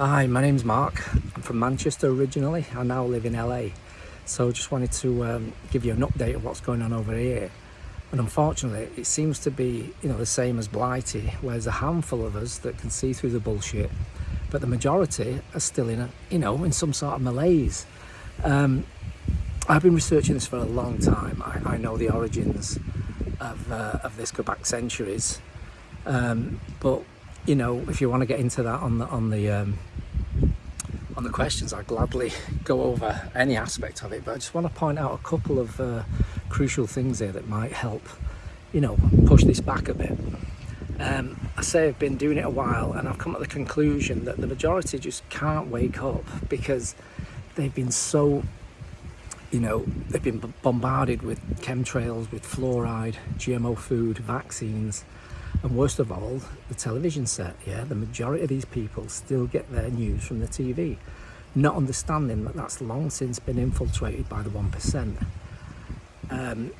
Hi, my name's Mark. I'm from Manchester originally. I now live in LA. So just wanted to um, give you an update of what's going on over here. And unfortunately, it seems to be, you know, the same as Blighty, where there's a handful of us that can see through the bullshit, but the majority are still in a, you know, in some sort of malaise. Um, I've been researching this for a long time. I, I know the origins of, uh, of this go back centuries. Um, but you know, if you want to get into that on the on the um, on the questions, I'd gladly go over any aspect of it. But I just want to point out a couple of uh, crucial things here that might help, you know, push this back a bit. Um, I say I've been doing it a while, and I've come to the conclusion that the majority just can't wake up because they've been so you know, they've been bombarded with chemtrails, with fluoride, GMO food, vaccines, and worst of all, the television set, yeah, the majority of these people still get their news from the TV, not understanding that that's long since been infiltrated by the 1%. Um,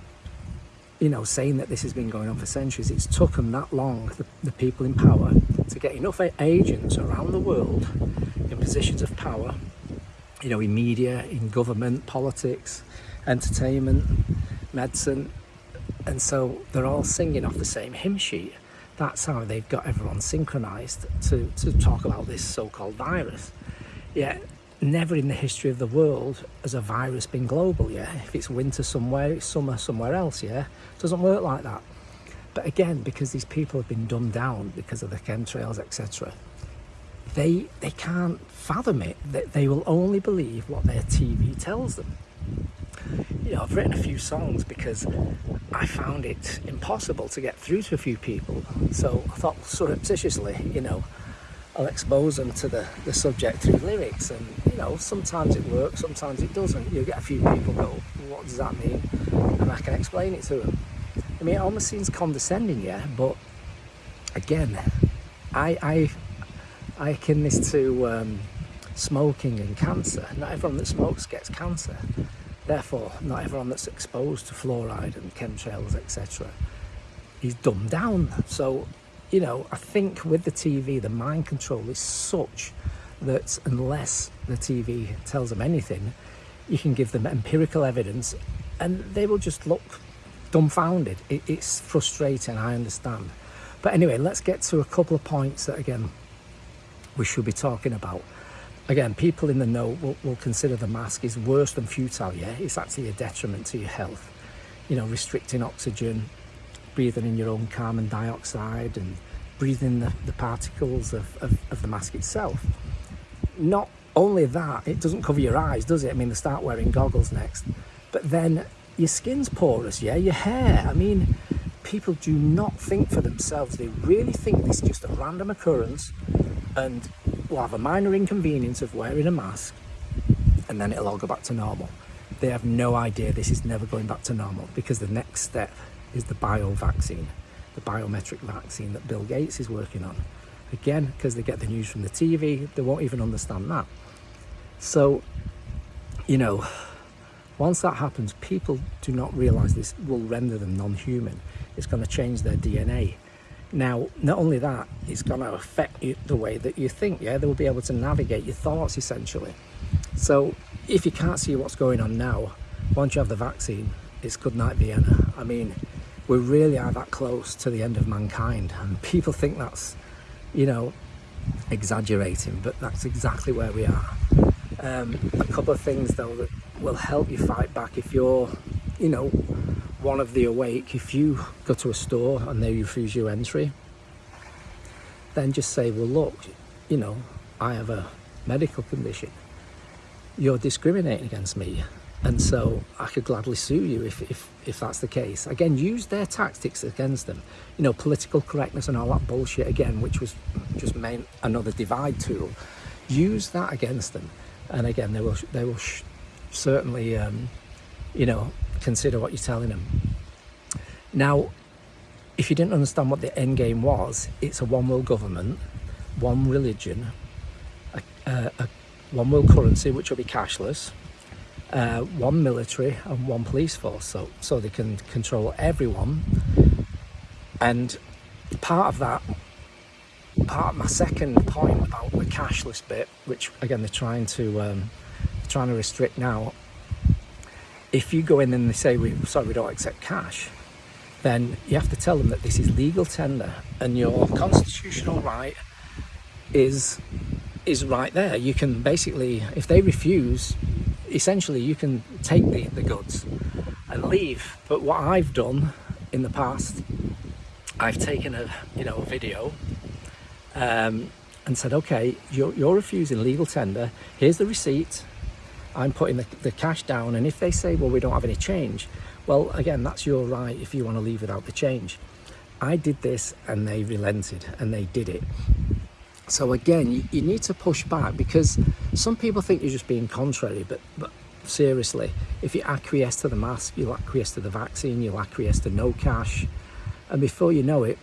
you know, saying that this has been going on for centuries, it's took them that long, the, the people in power, to get enough agents around the world in positions of power, you know, in media, in government, politics, entertainment, medicine, and so they're all singing off the same hymn sheet that's how they've got everyone synchronized to, to talk about this so-called virus. Yet never in the history of the world has a virus been global, yeah? If it's winter somewhere, it's summer somewhere else, yeah? It doesn't work like that. But again, because these people have been dumbed down because of the chemtrails, etc., they, they can't fathom it. They, they will only believe what their TV tells them you know, I've written a few songs because I found it impossible to get through to a few people. So I thought surreptitiously, you know, I'll expose them to the, the subject through lyrics. And, you know, sometimes it works, sometimes it doesn't. You get a few people go, what does that mean? And I can explain it to them. I mean, it almost seems condescending, yeah, but again, I, I, I akin this to um, smoking and cancer. Not everyone that smokes gets cancer. Therefore, not everyone that's exposed to fluoride and chemtrails, etc., is dumbed down. So, you know, I think with the TV, the mind control is such that unless the TV tells them anything, you can give them empirical evidence and they will just look dumbfounded. It, it's frustrating, I understand. But anyway, let's get to a couple of points that, again, we should be talking about again, people in the know will, will consider the mask is worse than futile, yeah? It's actually a detriment to your health. You know, restricting oxygen, breathing in your own carbon dioxide and breathing the, the particles of, of, of the mask itself. Not only that, it doesn't cover your eyes, does it? I mean, they start wearing goggles next. But then your skin's porous, yeah? Your hair, I mean, people do not think for themselves. They really think this is just a random occurrence and will have a minor inconvenience of wearing a mask and then it'll all go back to normal. They have no idea this is never going back to normal because the next step is the bio vaccine, the biometric vaccine that Bill Gates is working on. Again, because they get the news from the TV, they won't even understand that. So, you know, once that happens, people do not realize this will render them non-human. It's going to change their DNA. Now, not only that, it's going to affect you, the way that you think, yeah? They will be able to navigate your thoughts, essentially. So, if you can't see what's going on now, once you have the vaccine, it's good night Vienna. I mean, we really are that close to the end of mankind, and people think that's, you know, exaggerating, but that's exactly where we are. Um, a couple of things, though, that will help you fight back if you're, you know, one of the awake, if you go to a store and they refuse you entry, then just say, well, look, you know, I have a medical condition. You're discriminating against me. And so I could gladly sue you if, if, if that's the case. Again, use their tactics against them. You know, political correctness and all that bullshit again, which was just meant another divide tool. Use that against them. And again, they will, they will certainly, um, you know, consider what you're telling them. Now, if you didn't understand what the end game was, it's a one world government, one religion, a, a, a one world currency, which will be cashless, uh, one military and one police force, so, so they can control everyone. And part of that part my second point about the cashless bit, which again they're trying to um, trying to restrict now. If you go in and they say we sorry we don't accept cash, then you have to tell them that this is legal tender and your constitutional right is is right there. You can basically, if they refuse, essentially you can take the, the goods and leave. But what I've done in the past, I've taken a you know a video um, and said, okay, you're, you're refusing legal tender. Here's the receipt. I'm putting the, the cash down. And if they say, well, we don't have any change, well, again, that's your right if you want to leave without the change. I did this and they relented and they did it. So again, you, you need to push back because some people think you're just being contrary, but, but seriously, if you acquiesce to the mask, you'll acquiesce to the vaccine, you'll acquiesce to no cash, and before you know it,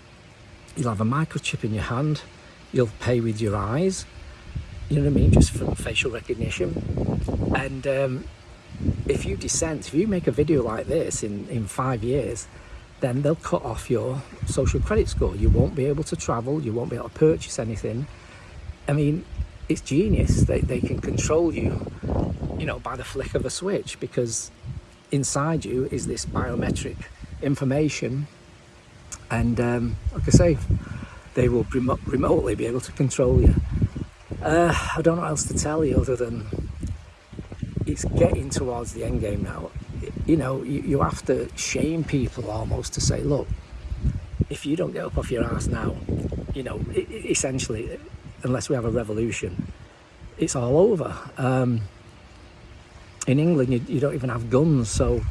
you'll have a microchip in your hand, you'll pay with your eyes, you know what I mean, just from facial recognition. And um, if you dissent, if you make a video like this in, in five years, then they'll cut off your social credit score. You won't be able to travel, you won't be able to purchase anything. I mean, it's genius. They, they can control you, you know, by the flick of a switch because inside you is this biometric information. And um, like I say, they will remo remotely be able to control you. Uh, I don't know what else to tell you other than it's getting towards the end game now you know, you, you have to shame people almost to say, look, if you don't get up off your ass now, you know, it, it, essentially, unless we have a revolution, it's all over. Um, in England, you, you, don't even have guns, so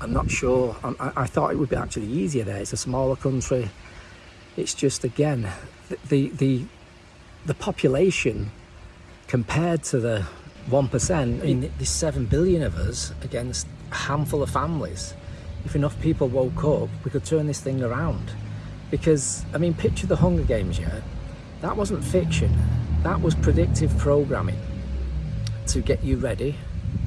I'm not sure. I, I, thought it would be actually easier there. It's a smaller country. It's just again, the the the population compared to the one percent. I mean, there's seven billion of us against a handful of families. If enough people woke up, we could turn this thing around. Because, I mean, picture the Hunger Games, yeah? That wasn't fiction. That was predictive programming to get you ready,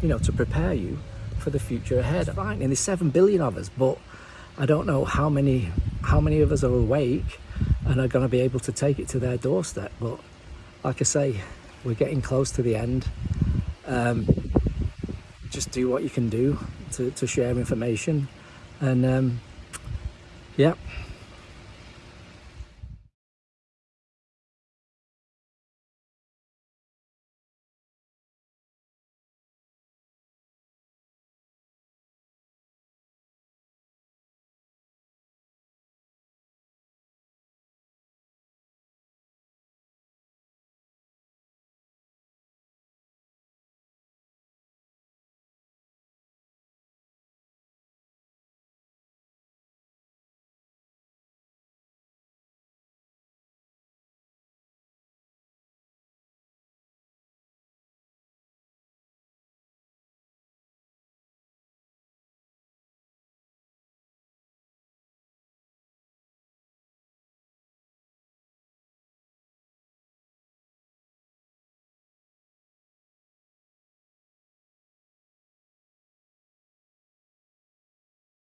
you know, to prepare you for the future ahead. Right, and there's seven billion of us, but I don't know how many how many of us are awake and are going to be able to take it to their doorstep. But like I say, we're getting close to the end. Um, just do what you can do to, to share information and um, yeah